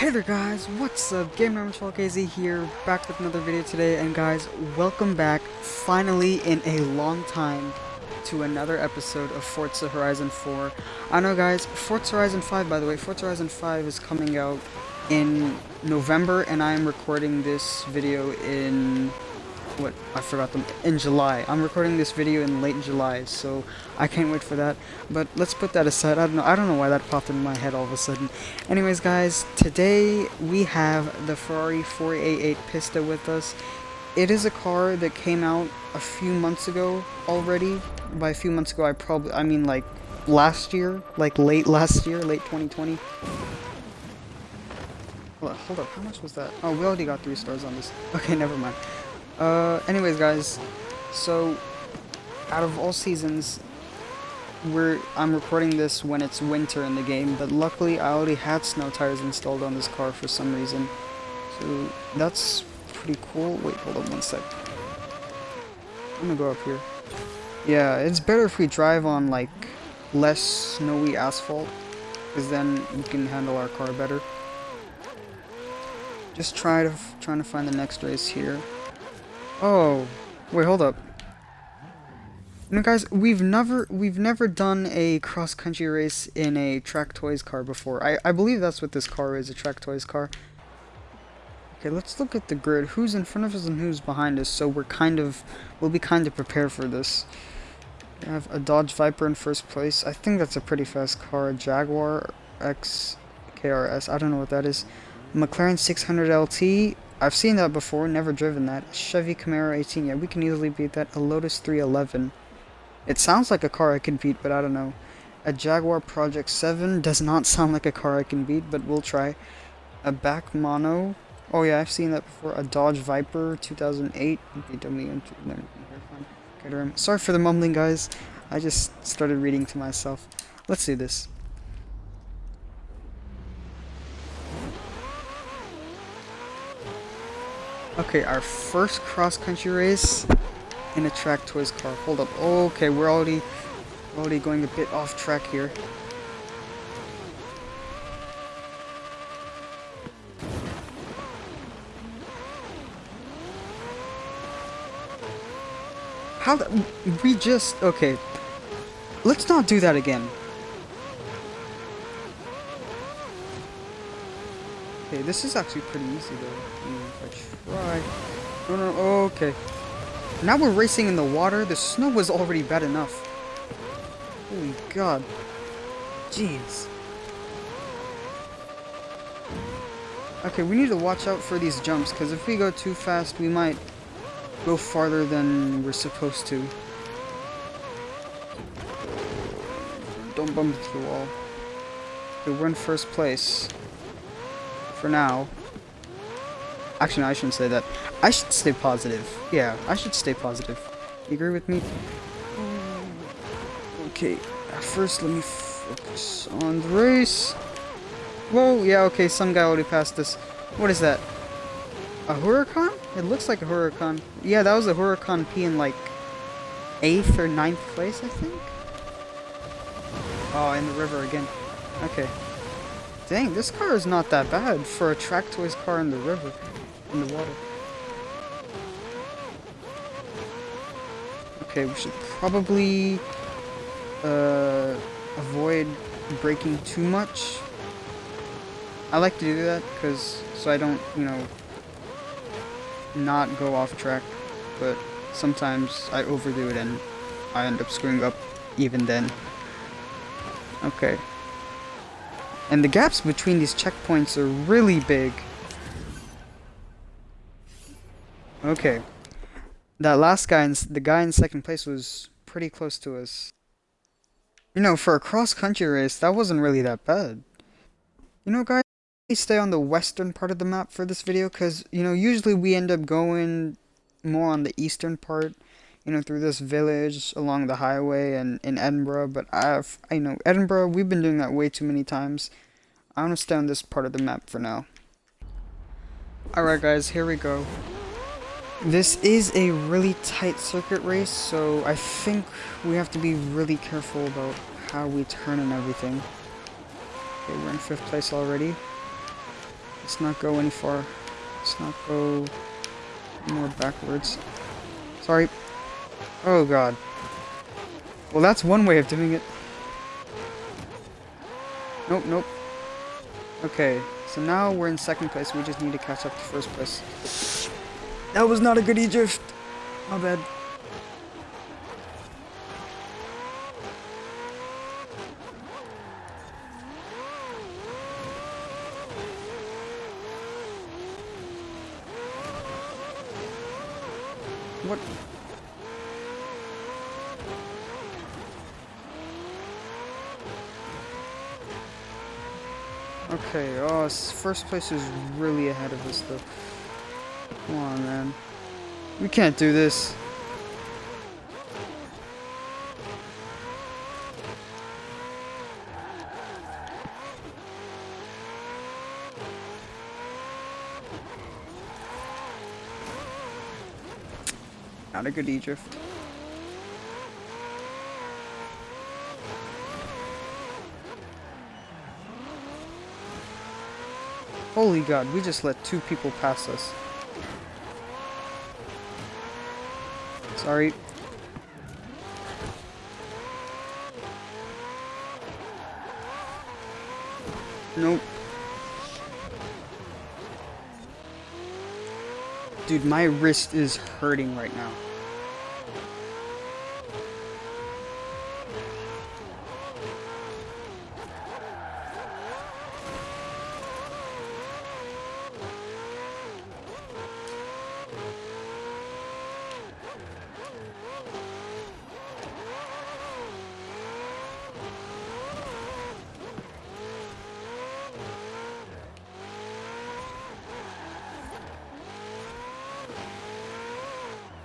Hey there guys, what's up? Game Number 12KZ here, back with another video today, and guys, welcome back, finally in a long time, to another episode of Forza Horizon 4. I know guys, Forza Horizon 5, by the way, Forza Horizon 5 is coming out in November, and I am recording this video in what I forgot them in July. I'm recording this video in late July, so I can't wait for that. But let's put that aside. I don't know. I don't know why that popped in my head all of a sudden. Anyways, guys, today we have the Ferrari 488 Pista with us. It is a car that came out a few months ago already. By a few months ago, I probably I mean like last year, like late last year, late 2020. Hold up, hold up, how much was that? Oh, we already got three stars on this. Okay, never mind. Uh, anyways, guys, so out of all seasons, we're I'm recording this when it's winter in the game, but luckily I already had snow tires installed on this car for some reason, so that's pretty cool. Wait, hold on one sec. I'm gonna go up here. Yeah, it's better if we drive on like less snowy asphalt, because then we can handle our car better. Just try to trying to find the next race here. Oh, wait, hold up. Know, guys, we've never we've never done a cross country race in a Track Toys car before. I I believe that's what this car is, a Track Toys car. Okay, let's look at the grid. Who's in front of us and who's behind us? So we're kind of we'll be kind of prepared for this. We have a Dodge Viper in first place. I think that's a pretty fast car. A Jaguar X KRS. I don't know what that is. McLaren 600 LT. I've seen that before, never driven that. Chevy Camaro 18, yeah, we can easily beat that. A Lotus 311. It sounds like a car I can beat, but I don't know. A Jaguar Project 7 does not sound like a car I can beat, but we'll try. A BAC Mono. Oh yeah, I've seen that before. A Dodge Viper 2008. BMW. Sorry for the mumbling, guys. I just started reading to myself. Let's do this. Okay, our first cross-country race in a track toys car. Hold up. Okay, we're already already going a bit off track here. How we just okay. Let's not do that again. Okay, this is actually pretty easy though. Mm, if I try. No, no, okay. Now we're racing in the water. The snow was already bad enough. Holy god. Jeez. Okay, we need to watch out for these jumps, because if we go too fast, we might go farther than we're supposed to. Don't bump into the wall. We're in first place for now. Actually, no, I shouldn't say that. I should stay positive. Yeah, I should stay positive. You agree with me? Mm. Okay, first let me focus on the race. Whoa, yeah, okay, some guy already passed this. What is that? A Huracan? It looks like a Huracan. Yeah, that was a Huracan P in like 8th or ninth place, I think? Oh, in the river again. Okay. Dang, this car is not that bad for a track toys car in the river, in the water. Okay, we should probably uh, avoid breaking too much. I like to do that because so I don't, you know, not go off track, but sometimes I overdo it and I end up screwing up even then. Okay. And the gaps between these checkpoints are really big. Okay. That last guy, in, the guy in second place was pretty close to us. You know, for a cross-country race, that wasn't really that bad. You know, guys, stay on the western part of the map for this video, because, you know, usually we end up going more on the eastern part you know, through this village along the highway and in Edinburgh, but I've, I know, Edinburgh, we've been doing that way too many times. I want to stay on this part of the map for now. Alright guys, here we go. This is a really tight circuit race, so I think we have to be really careful about how we turn and everything. Okay, we're in fifth place already. Let's not go any far. Let's not go more backwards. Sorry. Oh god. Well, that's one way of doing it. Nope, nope. Okay, so now we're in second place. We just need to catch up to first place. That was not a good E-drift. My bad. What? Okay, oh, first place is really ahead of us, though. Come on, man. We can't do this. Not a good E-drift. Holy god, we just let two people pass us. Sorry. Nope. Dude, my wrist is hurting right now.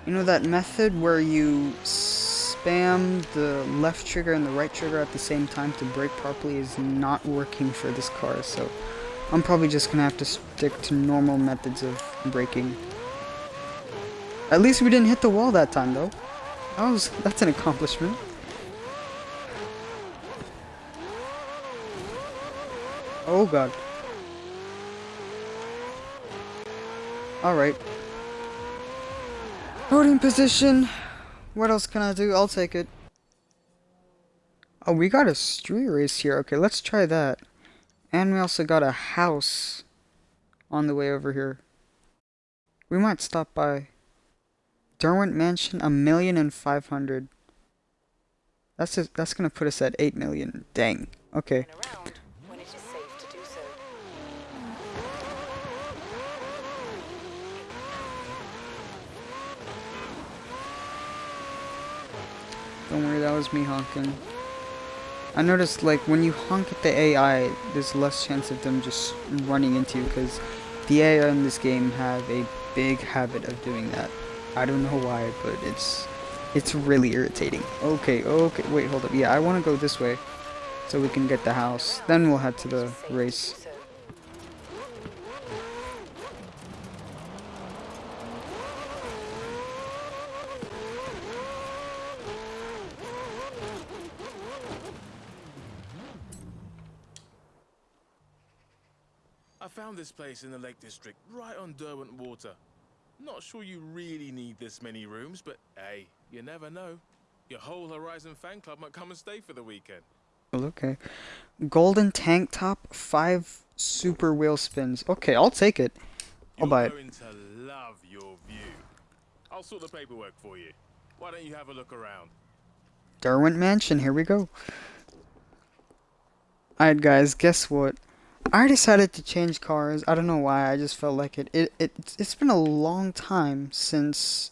You know that method where you spam the left trigger and the right trigger at the same time to brake properly is not working for this car, so I'm probably just gonna have to stick to normal methods of braking. At least we didn't hit the wall that time though. That was that's an accomplishment. Oh god. Alright. Loading position. What else can I do? I'll take it. Oh, we got a street race here. Okay, let's try that. And we also got a house on the way over here. We might stop by Derwent Mansion, a million and five hundred. That's just, that's gonna put us at eight million. Dang. Okay. Don't worry, that was me honking. I noticed, like, when you honk at the AI, there's less chance of them just running into you, because the AI in this game have a big habit of doing that. I don't know why, but it's it's really irritating. Okay, okay, wait, hold up. Yeah, I want to go this way, so we can get the house. Then we'll head to the race. I found this place in the Lake District, right on Derwent Water. Not sure you really need this many rooms, but hey, you never know. Your whole Horizon fan club might come and stay for the weekend. Well, okay. Golden tank top, five super wheel spins. Okay, I'll take it. I'll You're buy it. going to love your view. I'll sort the paperwork for you. Why don't you have a look around? Derwent Mansion, here we go. Alright guys, guess what? I decided to change cars. I don't know why, I just felt like it. It, it. It's been a long time since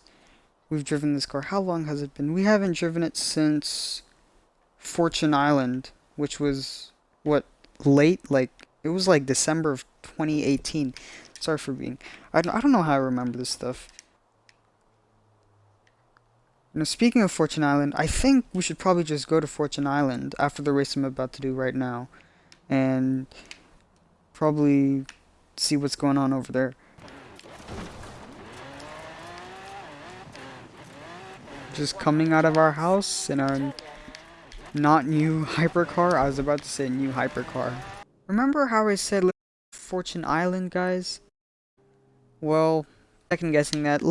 we've driven this car. How long has it been? We haven't driven it since Fortune Island, which was, what, late? Like, it was like December of 2018. Sorry for being... I don't, I don't know how I remember this stuff. Know, speaking of Fortune Island, I think we should probably just go to Fortune Island after the race I'm about to do right now. And probably see what's going on over there. Just coming out of our house in our not new hypercar. I was about to say new hypercar. Remember how I said Fortune Island, guys? Well, second guessing that.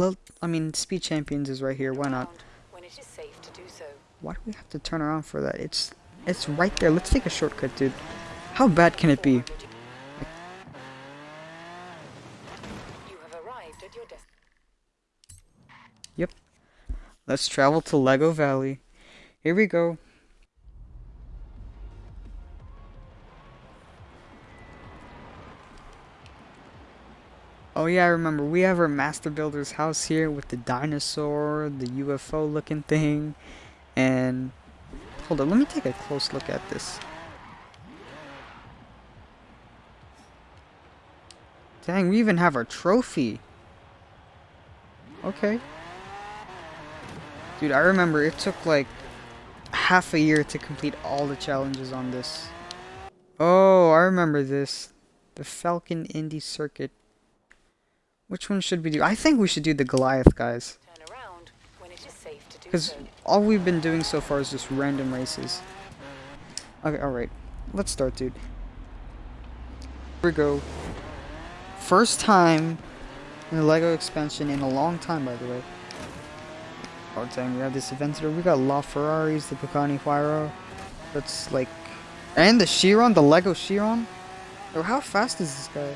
I mean, Speed Champions is right here. Why not? When it is safe to do so. Why do we have to turn around for that? It's it's right there. Let's take a shortcut, dude. How bad can it be? Forward to- You have arrived at your destination. Let's travel to Lego Valley. Here we go. Oh yeah, I remember. We have our master builder's house here with the dinosaur, the UFO looking thing, and hold on, let me take a close look at this. Dang, we even have our trophy. Okay. Dude, I remember it took like half a year to complete all the challenges on this. Oh, I remember this. The Falcon Indy Circuit. Which one should we do? I think we should do the Goliath, guys. Turn around when it is safe to do Because all we've been doing so far is just random races. Okay, alright. Let's start, dude. Here we go. First time in the LEGO expansion in a long time, by the way. Oh, dang, we have this Aventador. We got La Ferraris, the Pagani Huayra. That's like... And the Chiron, the LEGO Chiron. Oh, how fast is this guy?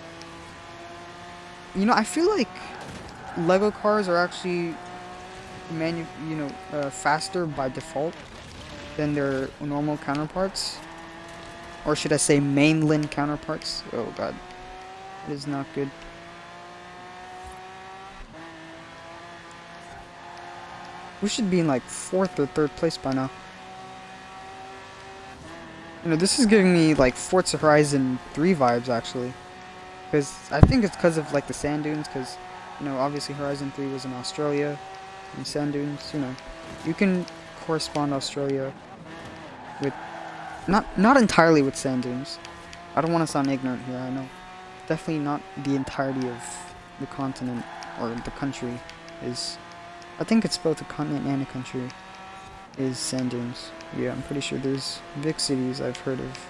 You know, I feel like LEGO cars are actually manu you know uh, faster by default than their normal counterparts or should I say mainland counterparts oh god it is not good we should be in like fourth or third place by now you know this is giving me like Forza Horizon 3 vibes actually because I think it's because of like the sand dunes because you know obviously Horizon 3 was in Australia and sand dunes, you know, you can correspond Australia with not not entirely with sand dunes. I don't want to sound ignorant here. I know, definitely not the entirety of the continent or the country is. I think it's both a continent and a country. Is sand dunes? Yeah, I'm pretty sure there's big cities I've heard of.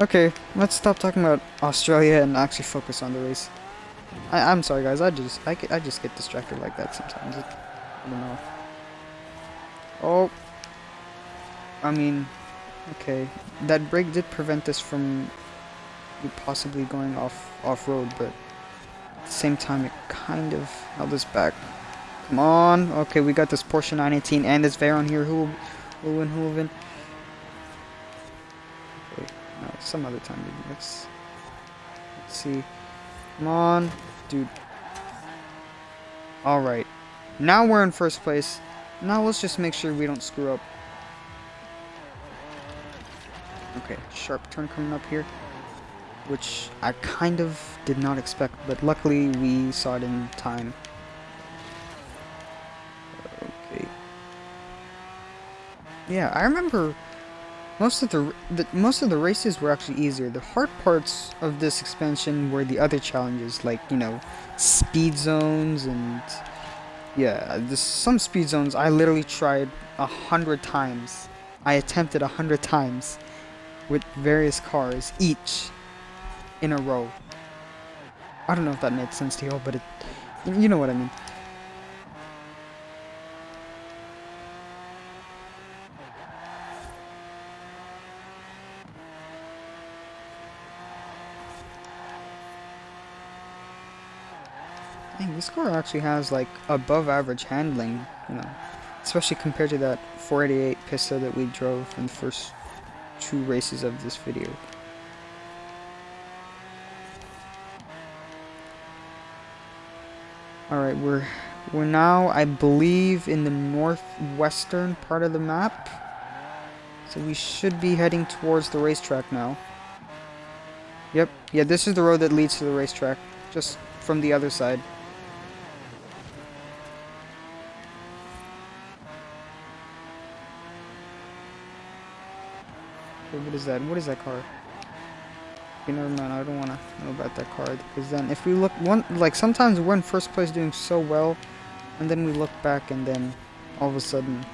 Okay, let's stop talking about Australia and actually focus on the race. I, I'm sorry, guys. I just I, I just get distracted like that sometimes. I don't know. Oh, I mean, okay. That break did prevent us from possibly going off off road, but the same time, it kind of held us back. Come on. Okay, we got this Porsche 918 and this Veyron here. Who will, who will win? Who will win? Wait, no, some other time. Maybe. Let's let's see. Come on, dude. Alright. Now we're in first place. Now let's just make sure we don't screw up. Okay, sharp turn coming up here. Which I kind of did not expect, but luckily we saw it in time. Okay. Yeah, I remember most of the, the most of the races were actually easier. The hard parts of this expansion were the other challenges, like you know, speed zones and yeah, this, some speed zones I literally tried a hundred times. I attempted a hundred times with various cars, each in a row. I don't know if that made sense to you, but it, you know what I mean. Dang, this car actually has like above average handling, you know, especially compared to that 488 Pista that we drove in the first two races of this video. Alright, we're we're now I believe in the northwestern part of the map. So we should be heading towards the racetrack now. Yep, yeah, this is the road that leads to the racetrack, just from the other side. What is that? What is that car? Okay, never mind. I don't want that card. because then if we look one like sometimes we're in first place doing so well, and then we look back and then all of a sudden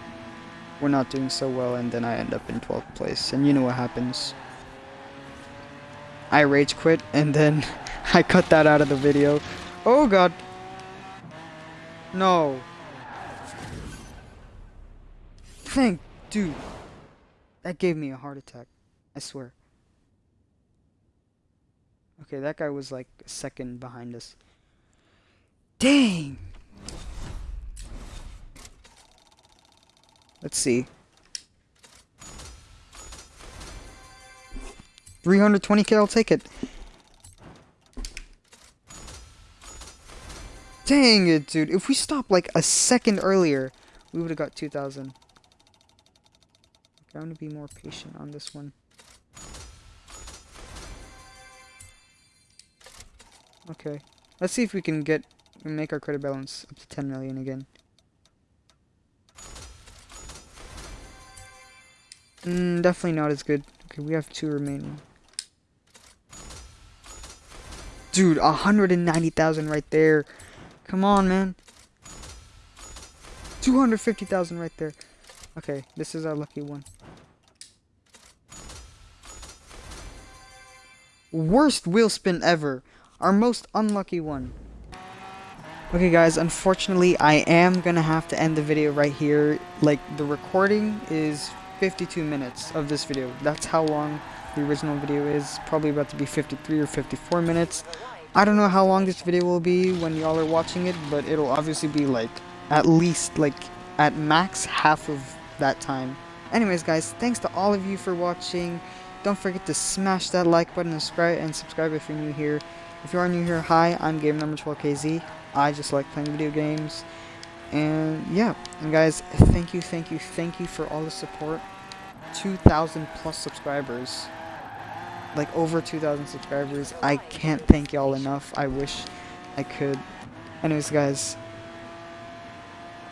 we're not doing so well and then I end up in 12th place and you know what happens. I rage quit and then I cut that out of the video. Oh god. No. Thank dude. That gave me a heart attack. I swear. Okay, that guy was like a second behind us. Dang. Let's see. 320k, I'll take it. Dang it, dude. If we stopped like a second earlier, we would have got 2,000. Okay, I'm going to be more patient on this one. Okay. Let's see if we can get make our credit balance up to 10 million again. Mm, definitely not as good. Okay, we have two remaining. Dude, 190,000 right there. Come on, man. 250,000 right there. Okay, this is our lucky one. Worst wheel spin ever. Our most unlucky one. Okay guys, unfortunately I am gonna have to end the video right here. Like, the recording is 52 minutes of this video. That's how long the original video is. Probably about to be 53 or 54 minutes. I don't know how long this video will be when y'all are watching it, but it'll obviously be like, at least like, at max half of that time. Anyways guys, thanks to all of you for watching. Don't forget to smash that like button and subscribe, and subscribe if you're new here. If you are new here, hi, I'm Game Number 12KZ. I just like playing video games. And yeah, and guys, thank you, thank you, thank you for all the support. 2,000 plus subscribers. Like over 2,000 subscribers. I can't thank y'all enough. I wish I could. Anyways, guys,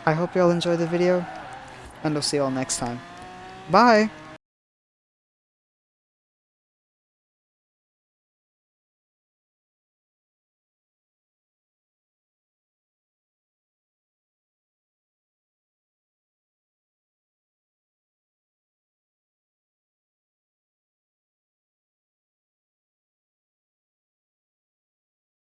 I hope y'all enjoyed the video, and I'll see y'all next time. Bye!